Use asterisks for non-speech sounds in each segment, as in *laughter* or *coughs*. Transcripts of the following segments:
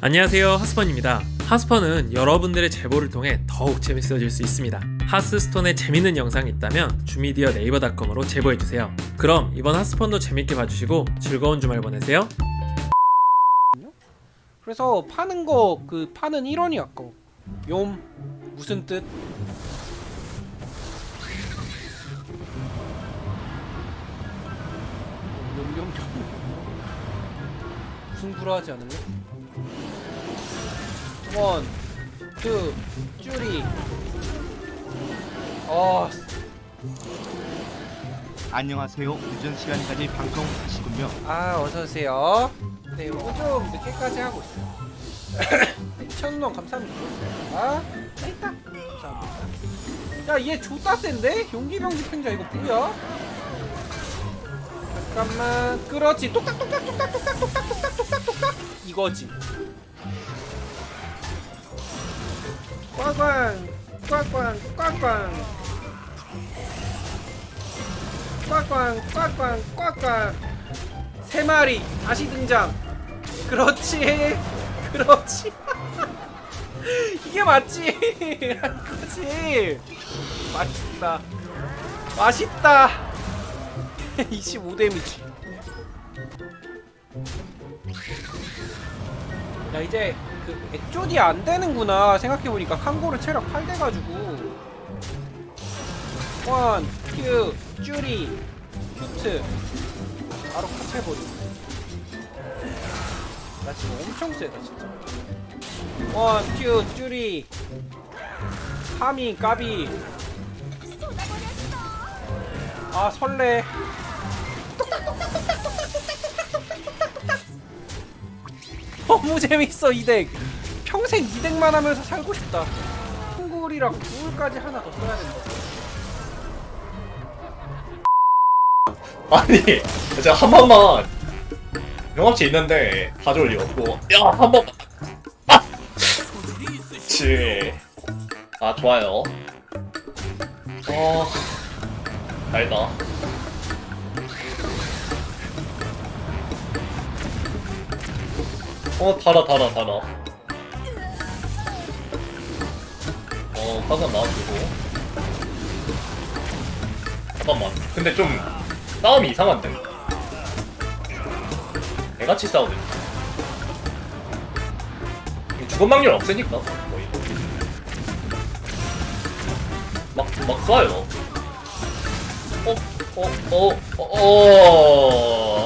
안녕하세요 하스펀입니다. 하스펀은 여러분들의 제보를 통해 더욱 재밌어질 수 있습니다. 하스스톤에 재밌는 영상이 있다면 주미디어 네이버닷컴으로 제보해주세요. 그럼 이번 하스펀도 재밌게 봐주시고 즐거운 주말 보내세요. 그래서 파는 거 그 파는 1원이 아까워 욤 무슨 뜻? 무슨 구라하지 않을래? one, two, three 아 안녕하세요. 늦은 시간까지 방송하시군요. 아 어서오세요. 네 요거 좀 늦게까지 하고 있어요. *coughs* 천원 감사합니다. 아 있다. 감사합니다. 야얘 존나 센데? 용기병 집행자 이거 뭐야? 잠깐만. 그렇지. 똑딱똑딱 똑딱똑딱 똑딱똑딱 똑딱똑딱 이거지. 꽝꽝 꽝꽝 꽝꽝. 꽝꽝 꽝꽝 꽝꽝. 세 마리 다시 등장. 그렇지 *laughs* 그렇지. *laughs* 이게 맞지? *laughs* 그렇지. 맛있다. 맛있다. 25 damage 야 이제 그 액조디 안 되는구나 생각해보니까 칸고르 체력 8 돼가지고. 원, 큐, 쭈리, 큐트. 바로 컷해버리고. 나 지금 엄청 세다 진짜. 원, 큐, 쭈리. 파미, 까비. 아 설레 너무 재밌어 이덱. 평생 이덱만 하면서 살고 싶다. 한골이랑 구울까지 하나 더 써야 된다. 아니 진짜 한 번만. 영업치 있는데 가져올 리 없고. 야한 번만. 아! 아 좋아요. 어 달다 어 달아 달아 달아 어 화산 나와주고 잠깐만 근데 좀 싸움이 이상한데 개같이 싸우네 죽음 확률 없으니까 거의 막, 막 쏴요 어? 어? 어? 어?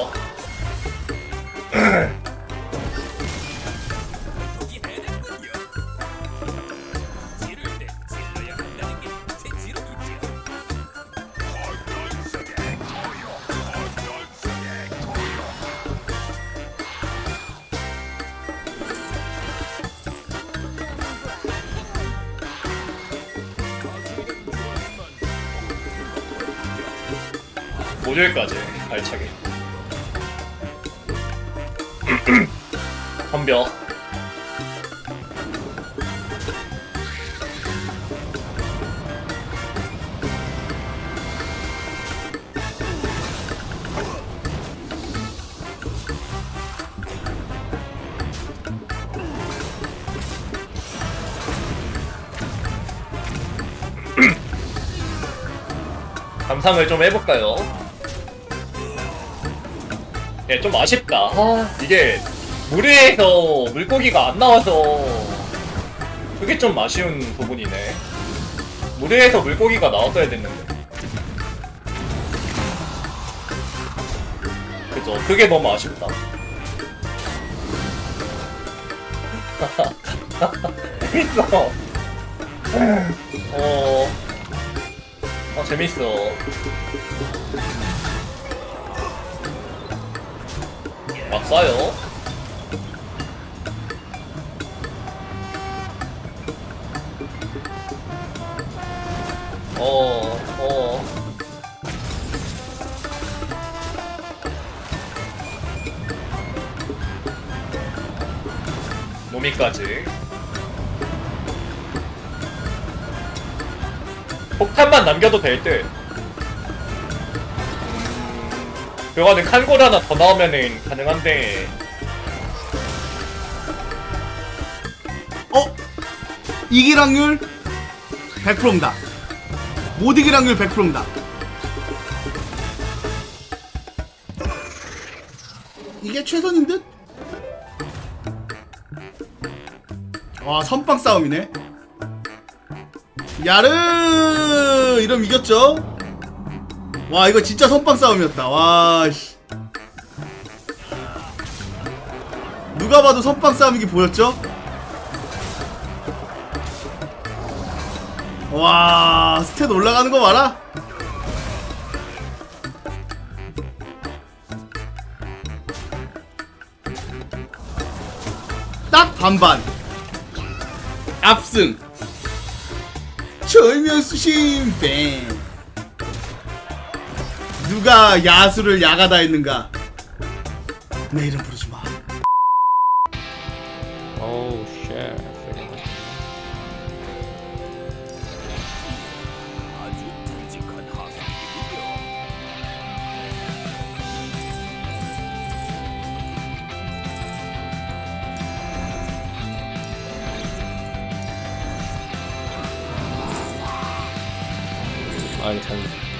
어? 모듈까지 알차게 *clears throat* 덤벼 *clears throat* 감상을 좀 해볼까요? 예, 좀 아쉽다. 아, 이게 물에서 물고기가 안 나와서 그게 좀 아쉬운 부분이네. 물에서 물고기가 나왔어야 됐는데. 그죠? 그게 너무 아쉽다. *laughs* 재밌어. 어, 아 재밌어. 막 쏴요. 어, 어. 노미까지. 폭탄만 남겨도 될 듯. 그거는 칸골 하나 더 나오면은 가능한데 어? 이길 확률 100%입니다. 못 이길 확률 100%입니다. 이게 최선인 듯? 와 선빵 싸움이네. 야르 이러면 이겼죠? 와 이거 진짜 선빵 싸움이었다. 와 씨. 누가 봐도 선빵 싸움이기 보였죠? 와 스탯 올라가는 거 봐라 딱 반반 압승 철면수 신 뱅 누가 야수를 야가다 했는가? 내 이름 부르지 마. 오우 쉣아 괜찮네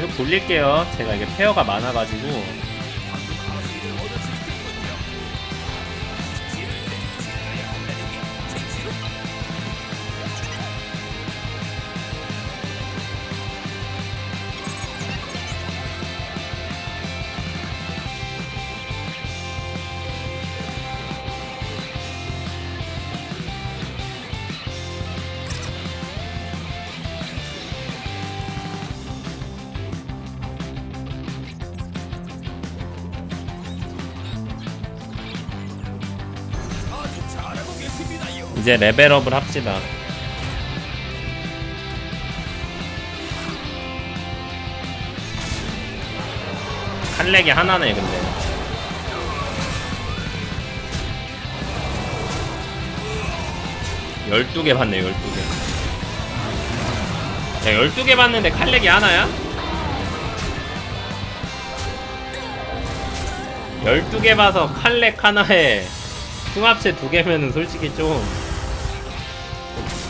계속 돌릴게요. 제가 이게 페어가 많아가지고. 이제 레벨업을 합시다. 칼렉이 하나네 근데. 열두 개 봤네 열두 개. 야 열두 개 봤는데 칼렉이 하나야? 열두 개 봐서 칼렉 하나에 흉합체 두 개면은 솔직히 좀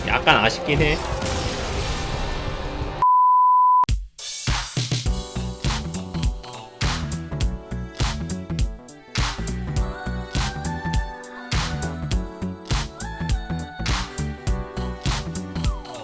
약간 아쉽긴 해.